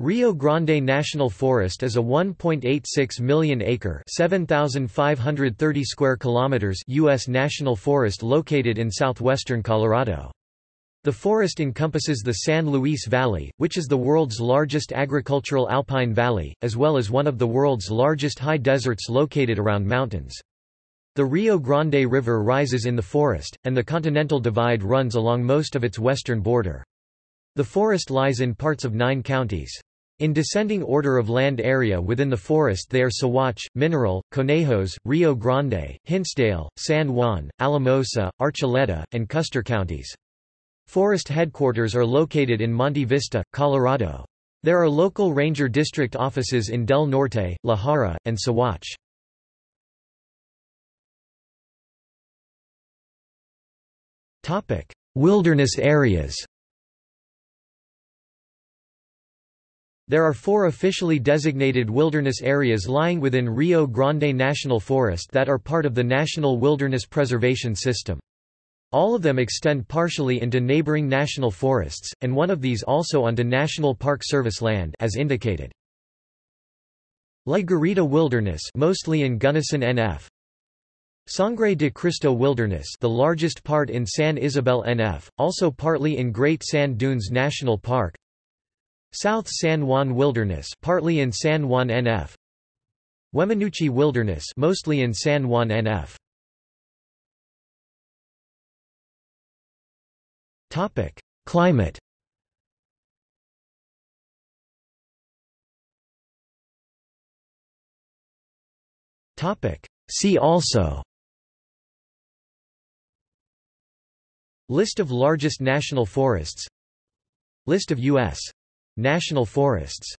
Rio Grande National Forest is a 1.86 million acre, 7530 square kilometers US national forest located in southwestern Colorado. The forest encompasses the San Luis Valley, which is the world's largest agricultural alpine valley, as well as one of the world's largest high deserts located around mountains. The Rio Grande River rises in the forest, and the Continental Divide runs along most of its western border. The forest lies in parts of nine counties. In descending order of land area within the forest they are Saguache, Mineral, Conejos, Rio Grande, Hinsdale, San Juan, Alamosa, Archuleta, and Custer counties. Forest headquarters are located in Monte Vista, Colorado. There are local ranger district offices in Del Norte, La Jara, and Saguache. Wilderness areas There are four officially designated wilderness areas lying within Rio Grande National Forest that are part of the National Wilderness Preservation System. All of them extend partially into neighboring national forests, and one of these also onto National Park Service land as indicated. La Garita Wilderness mostly in Gunnison NF Sangre de Cristo Wilderness the largest part in San Isabel NF, also partly in Great Sand Dunes National Park South San Juan Wilderness partly in San Juan NF Weminuche Wilderness mostly in San Juan NF Topic Climate. Topic See also. List of largest national forests. List of U.S. national forests